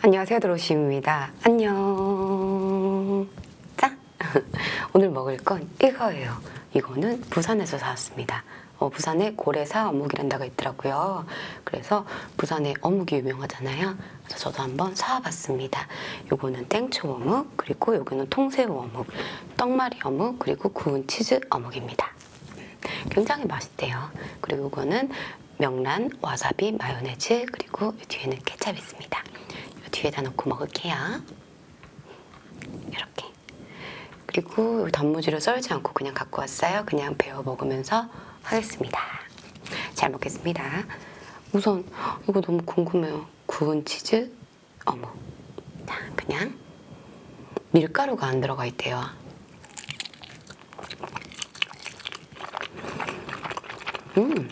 안녕하세요 드로시입니다. 안녕. 자 오늘 먹을 건 이거예요. 이거는 부산에서 사왔습니다. 어, 부산에 고래사 어묵이란 데가 있더라고요. 그래서 부산에 어묵이 유명하잖아요. 그래서 저도 한번 사와봤습니다. 요거는 땡초 어묵 그리고 요거는 통새우 어묵 떡말이 어묵 그리고 구운 치즈 어묵입니다. 굉장히 맛있대요. 그리고 이거는 명란, 와사비, 마요네즈 그리고 이 뒤에는 케찹이 있습니다. 이 뒤에다 넣고 먹을게요. 이렇게. 그리고 이 단무지를 썰지 않고 그냥 갖고 왔어요. 그냥 베어 먹으면서 하겠습니다. 잘 먹겠습니다. 우선 이거 너무 궁금해요. 구운 치즈? 자 그냥 밀가루가 안 들어가 있대요. 음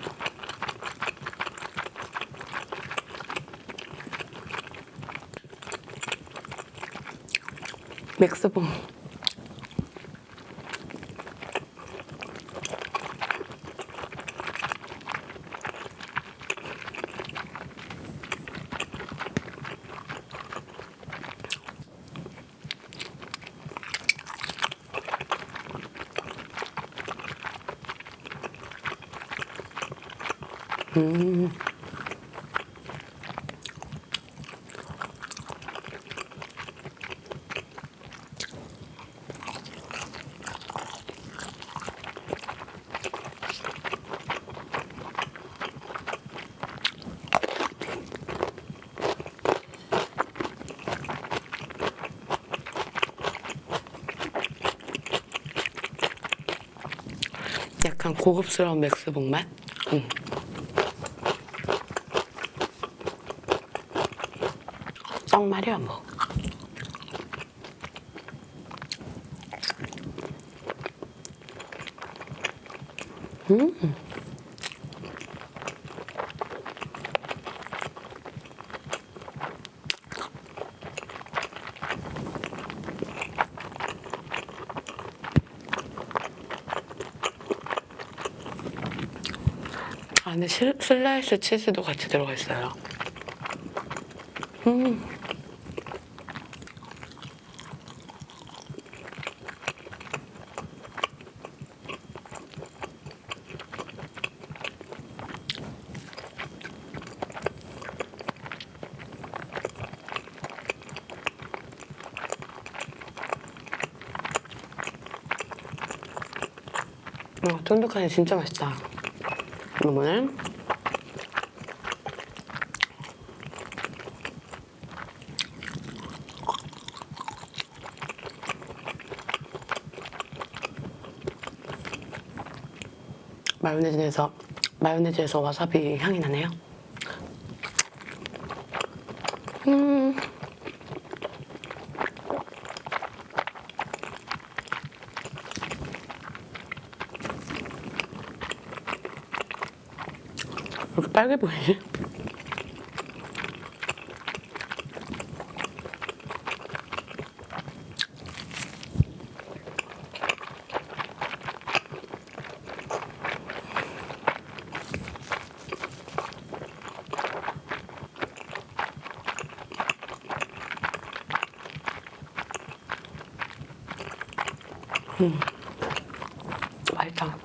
맥스봉 음. 약간 고급스러운 맥스봉 맛? 음. 떡말이야 뭐. 음. 안에 실, 슬라이스 치즈도 같이 들어가 있어요. 음. 어, 쫀득하니 진짜 맛있다. 이거는 마요네즈에서 마요네즈에서 와사비 향이 나네요. 음. 왜 이렇게 빨개 보이지? 음. 맛있다.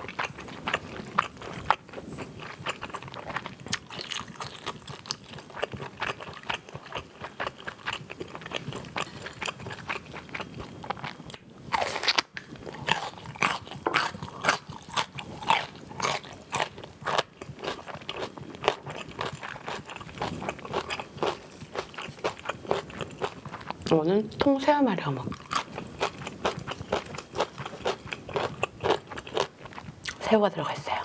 통새우 말이 어묵. 새우가 들어가 있어요.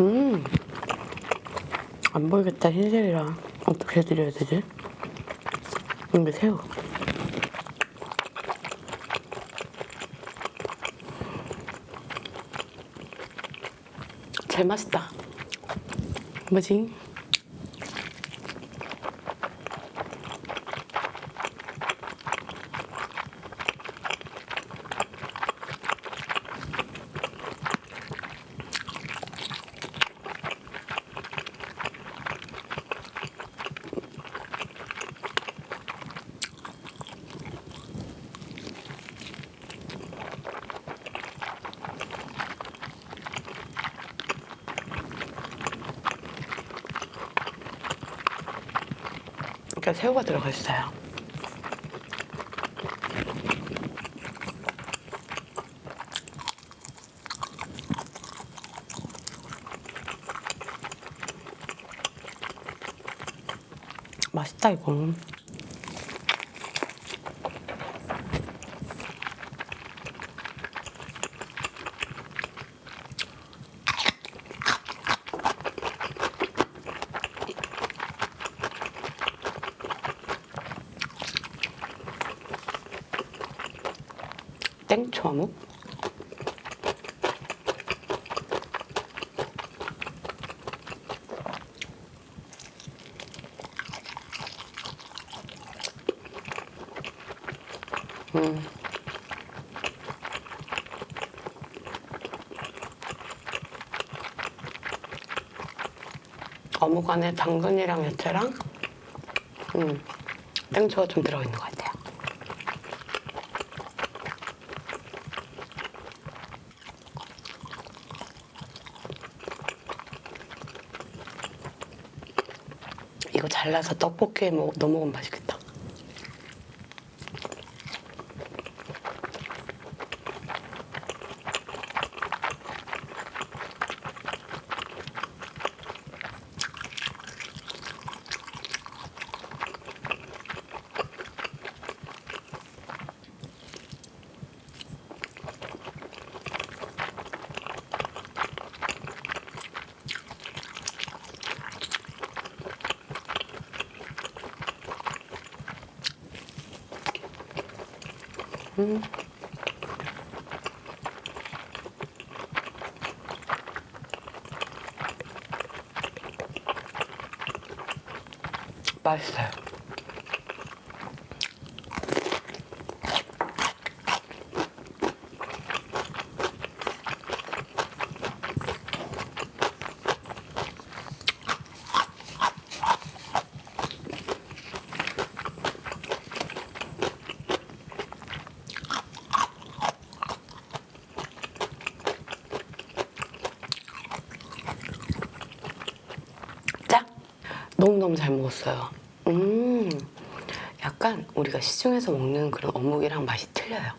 음, 안 보이겠다 흰색이라 어떻게 해드려야 되지? 이게 새우. 제일 맛있다. 뭐지? 그러니까 새우가 들어가 있어요. 맛있다 이거. 땡초 어묵? 음. 어묵 안에 당근이랑 야채랑 음, 땡초가 좀 들어있는 것 같아요. 이거 잘라서 떡볶이에 먹, 넣어 먹으면 맛있겠다. 맛있어요. 짜? 너무너무 잘 먹었어요. 음, 약간 우리가 시중에서 먹는 그런 어묵이랑 맛이 틀려요.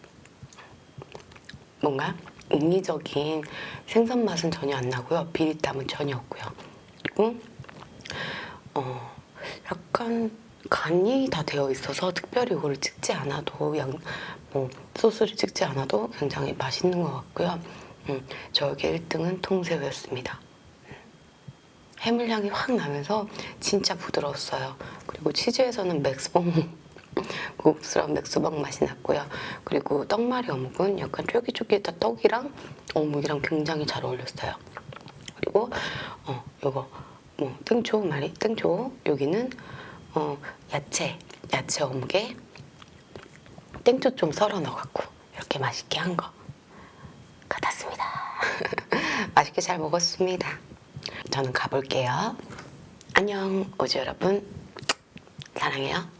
뭔가 인위적인 생선 맛은 전혀 안 나고요. 비릿함은 전혀 없고요. 그리고 어, 약간 간이 다 되어 있어서 특별히 이거를 찍지 않아도 양, 뭐 소스를 찍지 않아도 굉장히 맛있는 것 같고요. 음, 저에게 1등은 통새우였습니다. 해물향이 확 나면서 진짜 부드러웠어요. 그리고 치즈에서는 맥스봉 고급스러운 맥스봉 맛이 났고요. 그리고 떡말이 어묵은 약간 쫄깃쫄깃한 떡이랑 어묵이랑 굉장히 잘 어울렸어요. 그리고 어 요거 뭐 땡초 말이 땡초 여기는 어 야채 야채 어묵에 땡초 좀 썰어 넣어갖고 이렇게 맛있게 한 거 같았습니다. 맛있게 잘 먹었습니다. 저는 가볼게요. 안녕, 오즈 여러분. 사랑해요.